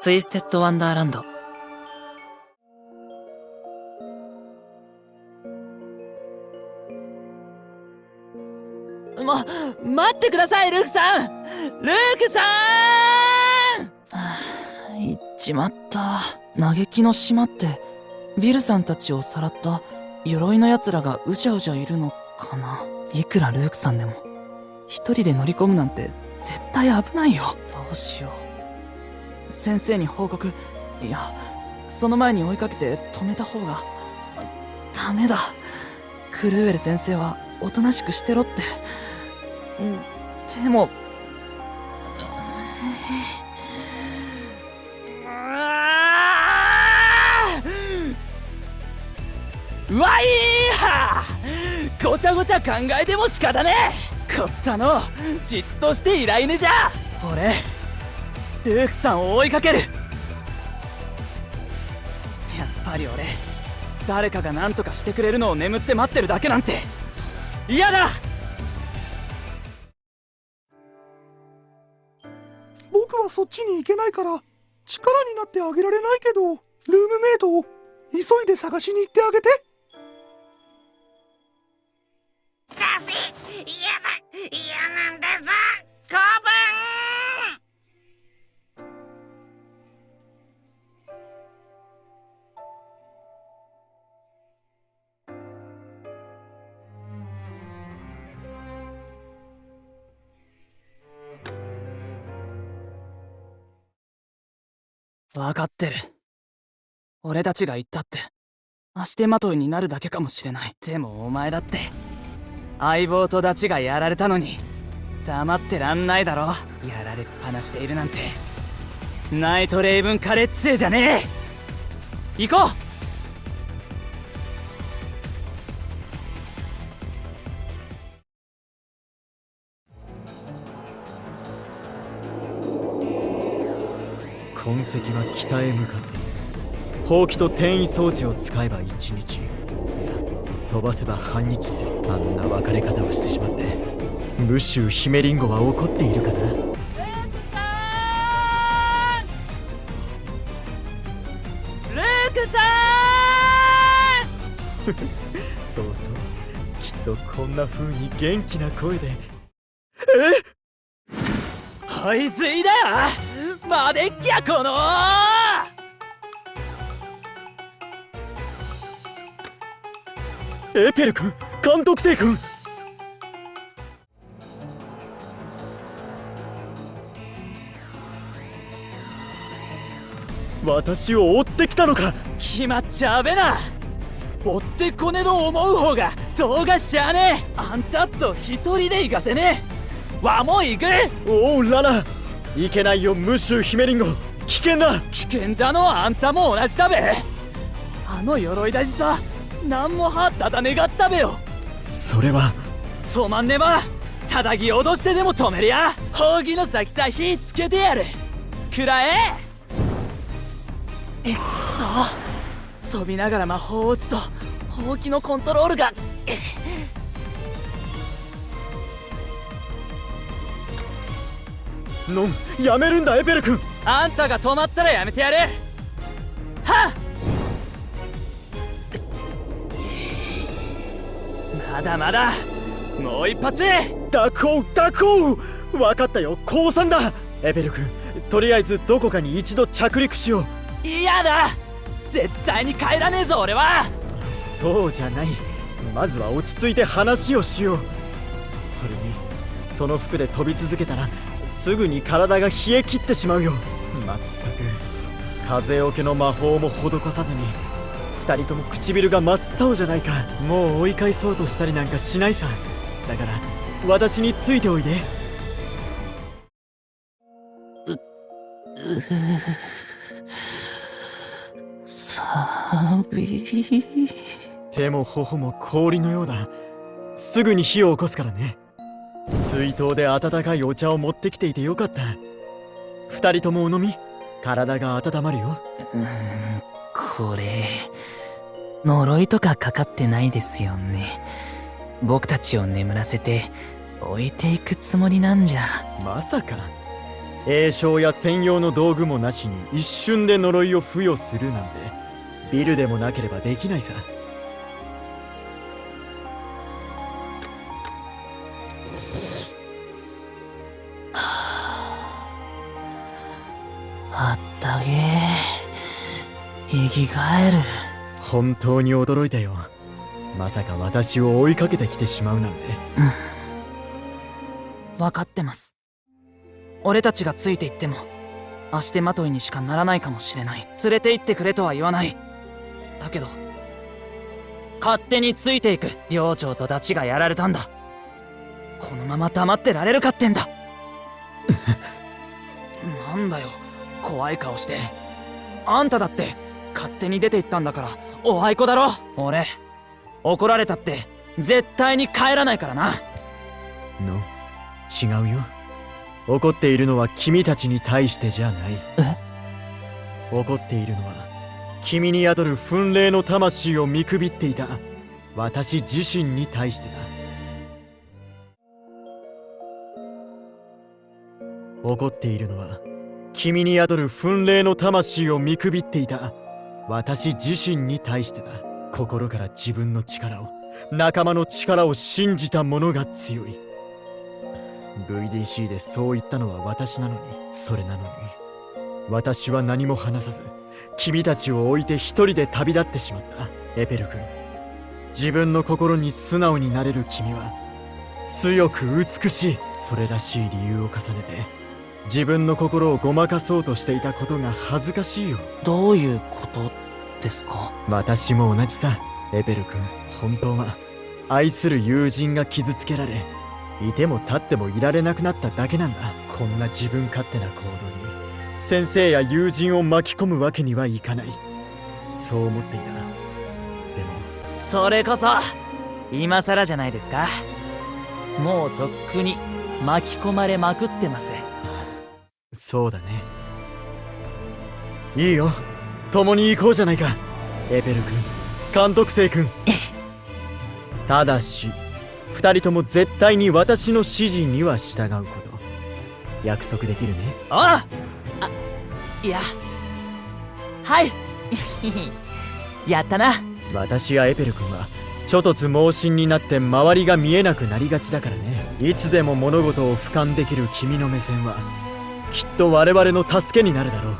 ツイステッドワンダーランド。ま、待ってください、ルークさんルークさん行っちまった。嘆きの島って、ビルさんたちをさらった鎧の奴らがうじゃうじゃいるのかないくらルークさんでも、一人で乗り込むなんて絶対危ないよ。どうしよう。先生に報告、いや、その前に追いかけて止めた方が、ダメだ。クルーエル先生はおとなしくしてろって。でも、うわいーごちゃごちゃ考えても仕方ねえこったのじっとしていらいねじゃ俺ルークさんを追いかける。やっぱり俺誰かが何とかしてくれるのを眠って待ってるだけなんて。嫌だ！僕はそっちに行けないから力になってあげられないけどルームメイトを急いで探しに行ってあげて分かってる。俺たちが言ったって足手まといになるだけかもしれない。でもお前だって相棒とダチがやられたのに黙ってらんないだろ。やられっぱなしているなんてナイトレイブンカレッジ生じゃねえ。行こう！痕跡は北へ向かってほうきと転移装置を使えば1日。飛ばせば半日。であんな別れ方をしてしまってムッシュヒメリンゴは怒っているかな。ルークさん。そうそう。きっとこんな風に元気な声で。え？はいずいだ！よマデッキャこのエペル君監督生君。私を追ってきたのか。決まっちゃべな。追ってこねど思う方が動画しちゃねえ。あんたと一人で行かせねえ。わも行く。おうララいけないよムッシュヒメリンゴ。危険だ。危険だのはあんたも同じだべ。あの鎧大事さ何もはっただねがったべよ。それは。止まんねばただぎ脅してでも止めりゃ扇の先さ火つけてやる。くらえ。えっそ。飛びながら魔法を打つとほうきのコントロールがノンやめるんだエペル君。あんたが止まったらやめてやるはっ！まだまだもう一発ダコウダコウ分かったよ降参だ。エベル君とりあえずどこかに一度着陸しよう。嫌だ！絶対に帰らねえぞ俺は。そうじゃない。まずは落ち着いて話をしよう。それにその服で飛び続けたらすぐに体が冷え切ってしまうよ。まったく風よけの魔法も施さずに2人とも唇が真っ青じゃないか。もう追い返そうとしたりなんかしないさ。だから私についておいで。うう寒い手も頬も氷のようだすぐに火を起こすからね水筒で温かいお茶を持ってきていてよかった。二人ともお飲み体が温まるよ。うんこれ呪いとかかかってないですよね。僕たちを眠らせて置いていくつもりなんじゃ。まさか。栄唱や専用の道具もなしに一瞬で呪いを付与するなんてビルでもなければできないさ生き返る。本当に驚いたよ。まさか私を追いかけてきてしまうなんて。分かってます。俺たちがついていっても足手まといにしかならないかもしれない。連れて行ってくれとは言わない。だけど勝手についていく。寮長とダチがやられたんだ。このまま黙ってられるかってんだ。なんだよ。怖い顔して。あんただって勝手に出て行ったんだからおあいこだろ。俺怒られたって絶対に帰らないからな。の違うよ。怒っているのは君たちに対してじゃない。怒っているのは君に宿る憤霊の魂を見くびっていた私自身に対してだ。怒っているのは君に宿る憤霊の魂を見くびっていた私自身に対してだ。心から自分の力を仲間の力を信じた者が強い。VDC でそう言ったのは私なのにそれなのに。私は何も話さず君たちを置いて一人で旅立ってしまった。エペル君。自分の心に素直になれる君は強く美しいそれらしい理由を重ねて自分の心をごまかそうとしていたことが恥ずかしいよ。どういうことですか？私も同じさエペル君。本当は愛する友人が傷つけられいても立ってもいられなくなっただけなんだ。こんな自分勝手な行動に先生や友人を巻き込むわけにはいかない。そう思っていた。でもそれこそ今更じゃないですか。もうとっくに巻き込まれまくってますそうだね。いいよ。共に行こうじゃないか。エペル君。監督生君。ただし二人とも絶対に私の指示には従うこと。約束できるね。ああいや。はい。やったな。私やエペル君はちょ突猛進になって周りが見えなくなりがちだからね。いつでも物事を俯瞰できる君の目線はきっと我々の助けになるだろう。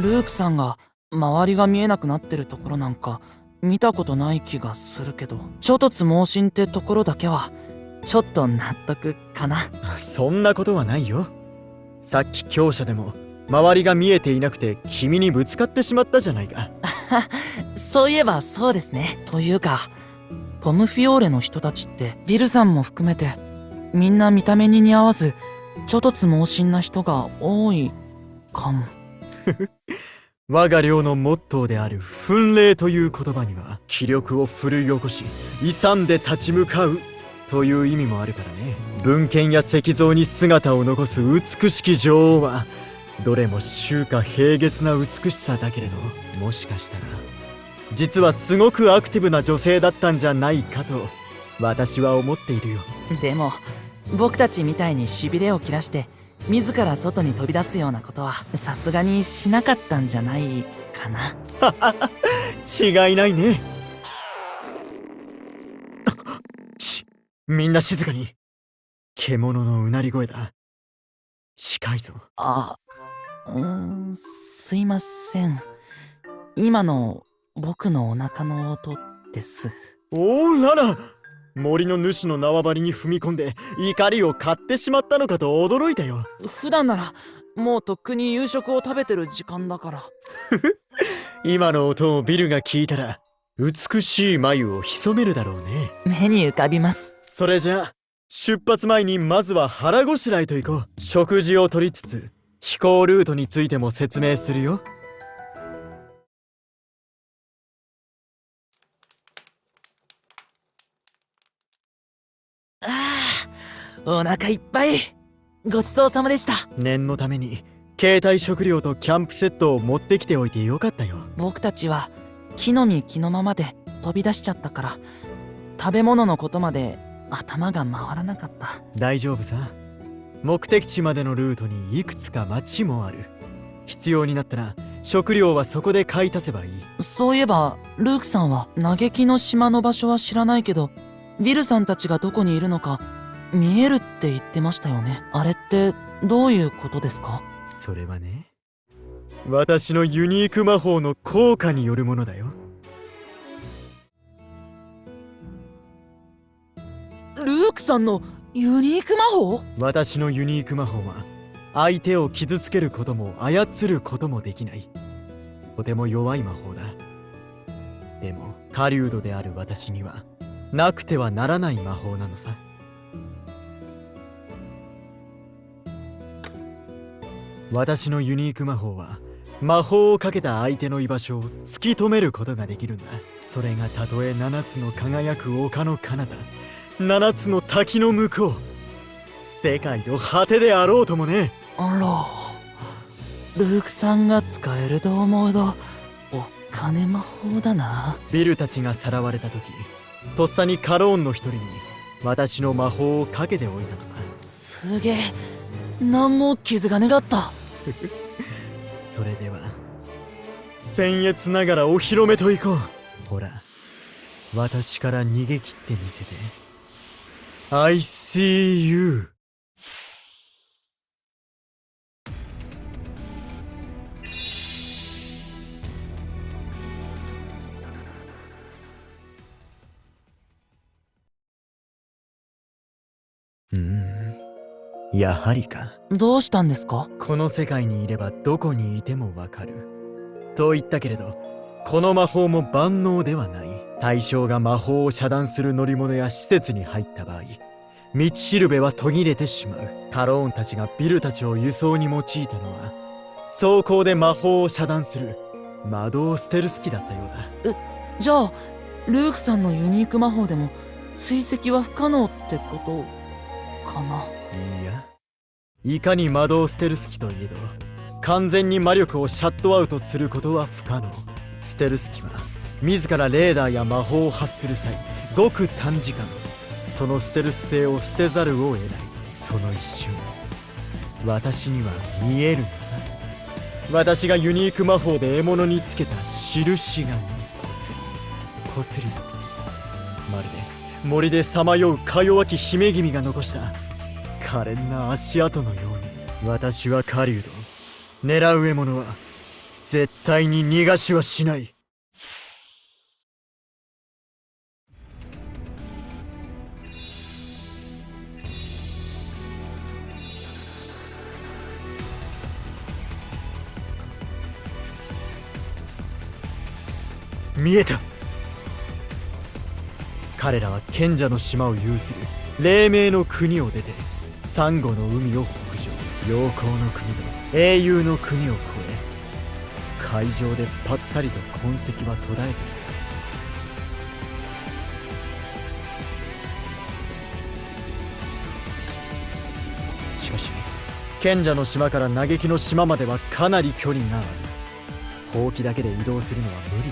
ルークさんが周りが見えなくなってるところなんか見たことない気がするけどちょ突猛進ってところだけはちょっと納得かな。そんなことはないよ。さっき強者でも周りが見えていなくて君にぶつかってしまったじゃないか。そういえばそうですね。というかポムフィオーレの人たちってビルさんも含めてみんな見た目に似合わずちょ突猛進な人が多いかも。我が寮のモットーである「奮霊」という言葉には気力を奮い起こし勇んで立ち向かうという意味もあるからね。文献や石像に姿を残す美しき女王はどれも秋夏平月な美しさだけれどもしかしたら実はすごくアクティブな女性だったんじゃないかと私は思っているよ。でも僕たちみたいにしびれを切らして自ら外に飛び出すようなことはさすがにしなかったんじゃないかな。違いないね。しみんな静かに。獣のうなり声だ。近いぞ。あうーんすいません。今の僕のお腹の音です。おおらら。森の主の縄張りに踏み込んで怒りを買ってしまったのかと驚いたよ。普段ならもうとっくに夕食を食べてる時間だから。今の音をビルが聞いたら美しい眉を潜めるだろうね。目に浮かびます。それじゃあ出発前にまずは腹ごしらえと行こう。食事をとりつつ飛行ルートについても説明するよお腹いっぱい。ごちそうさまでした。念のために携帯食料とキャンプセットを持ってきておいてよかったよ。僕たちは木の実木のままで飛び出しちゃったから食べ物のことまで頭が回らなかった。大丈夫さ。目的地までのルートにいくつか町もある。必要になったら食料はそこで買い足せばいい。そういえばルークさんは嘆きの島の場所は知らないけどビルさんたちがどこにいるのか見えるって言ってましたよね。あれってどういうことですか？それはね私のユニーク魔法の効果によるものだよ。ルークさんのユニーク魔法？私のユニーク魔法は相手を傷つけることも操ることもできない。とても弱い魔法だ。でも狩人である私にはなくてはならない魔法なのさ私のユニーク魔法は魔法をかけた相手の居場所を突き止めることができるんだ。それがたとえ七つの輝く丘の彼方。七つの滝の向こう。世界の果てであろうともね。あら。ルークさんが使えると思うとお金魔法だな。ビルたちがさらわれた時とっさにカローンの一人に私の魔法をかけておいたのさ。すげえ。何も傷がねがった それでは。僭越ながらお披露目といこう。ほら。私から逃げ切ってみせて。I see you. うーんやはりか。どうしたんですか？この世界にいればどこにいてもわかる。と言ったけれどこの魔法も万能ではない。対象が魔法を遮断する乗り物や施設に入った場合道しるべは途切れてしまう。カローンたちがビルたちを輸送に用いたのは走行で魔法を遮断する魔導ステルス機だったようだ。じゃあルークさんのユニーク魔法でも追跡は不可能ってことかな？いや。いかに魔導ステルス機といえど完全に魔力をシャットアウトすることは不可能。ステルス機は自らレーダーや魔法を発する際ごく短時間そのステルス性を捨てざるを得ない。その一瞬。私には見えるのさ。私がユニーク魔法で獲物につけた印がねぽつりぽつり。まるで森でさまようか弱き姫君が残した。可憐な足跡のように。私は狩人。狙う獲物は絶対に逃がしはしない。見えた。彼らは賢者の島を有する黎明の国を出てサンゴの海を北上陽光の国と英雄の国を越え海上でぱったりと痕跡は途絶えている。しかし賢者の島から嘆きの島まではかなり距離がある。ほうきだけで移動するのは無理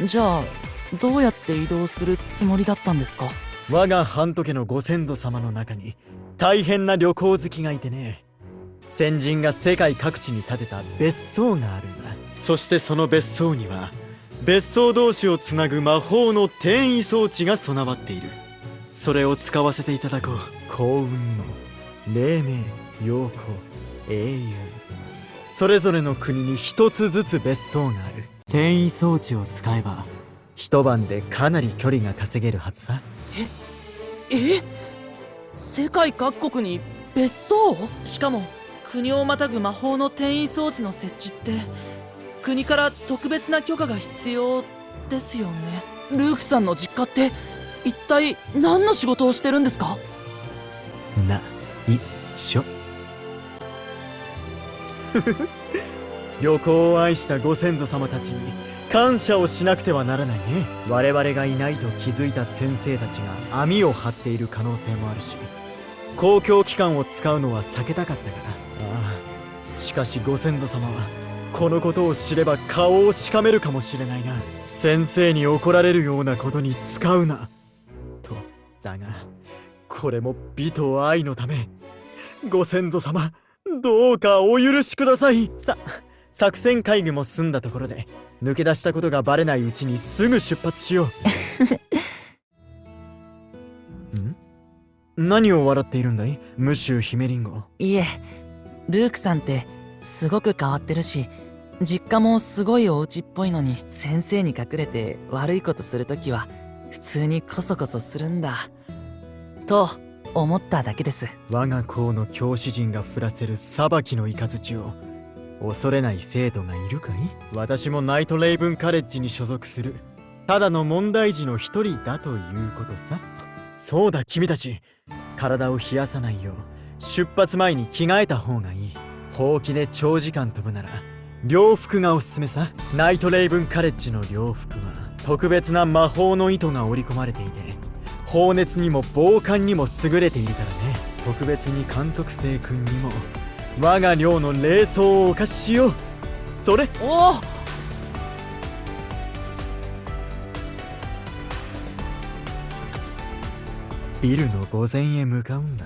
だ。じゃあどうやって移動するつもりだったんですか？我が半時のご先祖様の中に大変な旅行好きがいてね。先人が世界各地に建てた別荘があるんだ。そしてその別荘には別荘同士をつなぐ魔法の転移装置が備わっている。それを使わせていただこう。幸運にも黎明陽光英雄。それぞれの国に一つずつ別荘がある。転移装置を使えば一晩でかなり距離が稼げるはずさ。え世界各国に別荘？しかも国をまたぐ魔法の転移装置の設置って国から特別な許可が必要ですよね。ルークさんの実家って一体何の仕事をしてるんですか？ないしょ旅行を愛したご先祖様たちに感謝をしなくてはならないね。我々がいないと気づいた先生たちが網を張っている可能性もあるし。公共機関を使うのは避けたかったから。ああ。しかしご先祖様はこのことを知れば顔をしかめるかもしれないな。先生に怒られるようなことに使うな。だがこれも美と愛のためご先祖様どうかお許しください。さ作戦会議も済んだところで抜け出したことがバレないうちにすぐ出発しよう。ん？何を笑っているんだい？ムシュヒメリンゴ。いえルークさんってすごく変わってるし実家もすごいお家っぽいのに先生に隠れて悪いことするときは普通にコソコソするんだ。と思っただけです。我が校の教師陣が降らせる裁きの雷を恐れない生徒がいるかい？私もナイトレイブンカレッジに所属する。ただの問題児の一人だということさ。そうだ君たち。体を冷やさないよう出発前に着替えた方がいい。ほうきで長時間飛ぶなら洋服がおすすめさ。ナイトレイブンカレッジの洋服は特別な魔法の糸が織り込まれていて放熱にも防寒にも優れているからね。特別に監督生君にも。我が寮の霊装をお貸ししよう。それ。おお。ビルの御前へ向かうんだ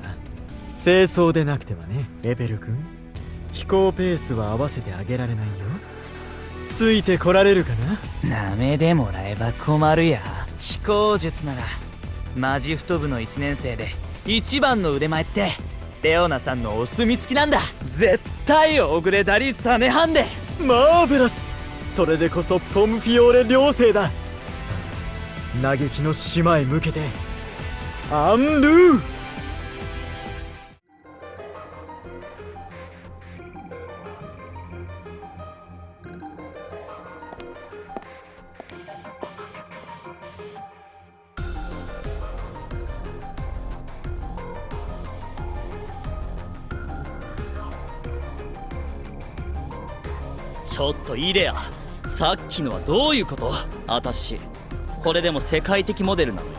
清掃でなくてはねエベル君。飛行ペースは合わせてあげられないよ。ついてこられるかな？なめでもらえば困るや。飛行術ならマジフト部の1年生で一番の腕前ってレオナさんのお墨付きなんだ。絶対オグレダリサネハンデマーベラス。それでこそポムフィオーレ両生だ。さあ嘆きの島へ向けて。アンルー。ちょっとイデアさっきのはどういうこと？あたしこれでも世界的モデルなのよ。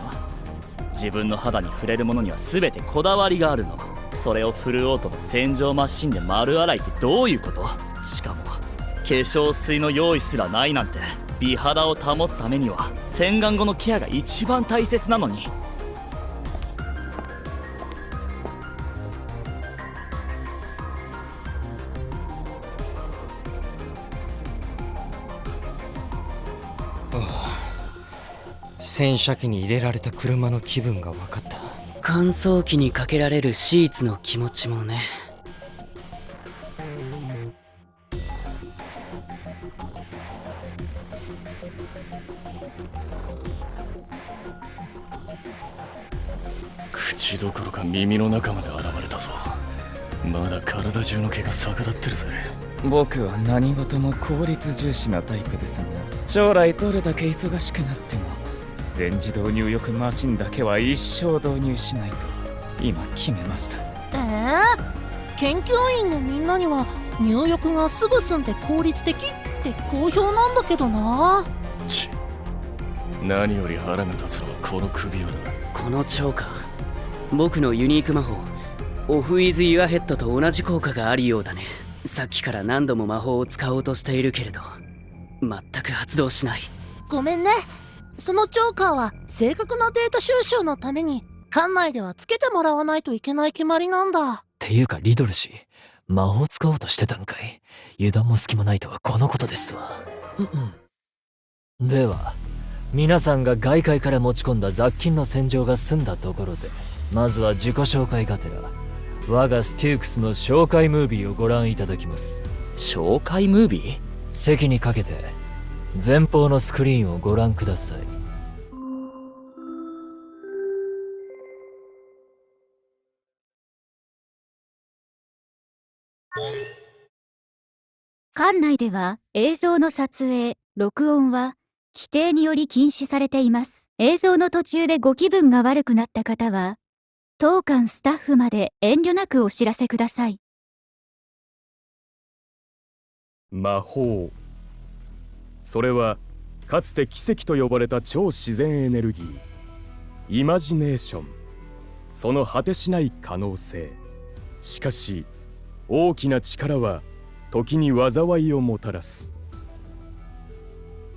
自分の肌に触れるものには全てこだわりがあるの。それをフルオートの洗浄マシンで丸洗いってどういうこと？しかも化粧水の用意すらないなんて美肌を保つためには洗顔後のケアが一番大切なのに。洗車機に入れられた車の気分が分かった。乾燥機にかけられるシーツの気持ちもね。口どころか耳の中まで現れたぞ。まだ体中の毛が逆立ってるぜ。僕は何事も効率重視なタイプですが将来どれだけ忙しくなっても全自動入浴マシンだけは一生導入しないと今決めました。えー、研究員のみんなには入浴がすぐ済んで効率的って好評なんだけどな。ち何より腹が立つのはこの首輪だこのチョーカー僕のユニーク魔法。オフ・イズ・ユア・ヘッドと同じ効果があるようだね。さっきから何度も魔法を使おうとしているけれど全く発動しない。ごめんねそのチョーカーは正確なデータ収集のために館内ではつけてもらわないといけない決まりなんだ。っていうかリドル氏魔法使おうとしてたんかい？油断も隙もないとはこのことですわ。うんでは皆さんが外界から持ち込んだ雑菌の洗浄が済んだところでまずは自己紹介がてら我がステュークスの紹介ムービーをご覧いただきます。紹介ムービー？席にかけて前方のスクリーンをご覧ください館内では映像の撮影、録音は規定により禁止されています。映像の途中でご気分が悪くなった方は、当館スタッフまで遠慮なくお知らせください。魔法それはかつて奇跡と呼ばれた超自然エネルギーイマジネーション。その果てしない可能性。しかし大きな力は時に災いをもたらす。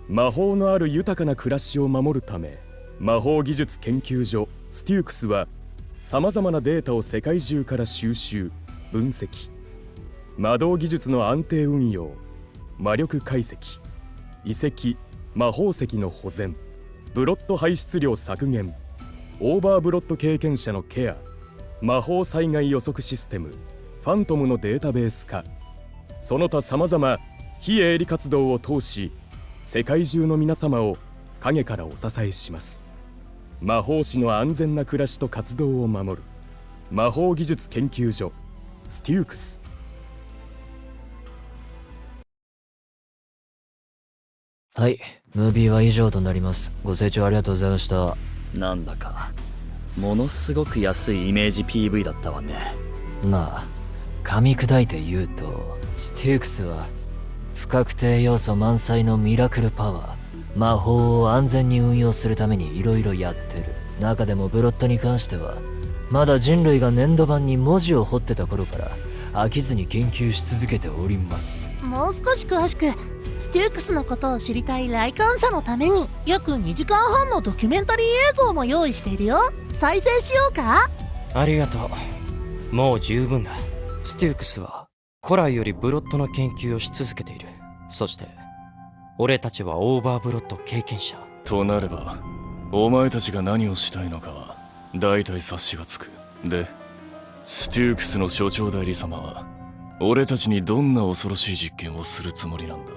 魔法のある豊かな暮らしを守るため魔法技術研究所ステュークスはさまざまなデータを世界中から収集分析。魔導技術の安定運用魔力解析。遺跡魔法石の保全ブロット排出量削減オーバーブロット経験者のケア魔法災害予測システムファントムのデータベース化。その他さまざま非営利活動を通し世界中の皆様を陰からお支えします。魔法師の安全な暮らしと活動を守る魔法技術研究所ステュークス。はい、ムービーは以上となります。ご清聴ありがとうございました。なんだかものすごく安いイメージ PV だったわねまあ、噛み砕いて言うと、ステュークスは、不確定要素満載のミラクルパワー、魔法を安全に運用するために色々やってる。中でもブロットに関しては、まだ人類が粘土板に文字を彫ってた頃から、飽きずに研究し続けております。もう少し詳しくステュークスのことを知りたい来館者のために約2時間半のドキュメンタリー映像も用意しているよ。再生しようか？ありがとう。もう十分だ。ステュークスは古来よりブロットの研究をし続けている。そして俺たちはオーバーブロット経験者。となればお前たちが何をしたいのかは大体察しがつく。でステュークスの所長代理様は俺たちにどんな恐ろしい実験をするつもりなんだ？